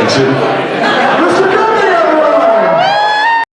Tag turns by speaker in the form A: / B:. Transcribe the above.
A: Kaçın.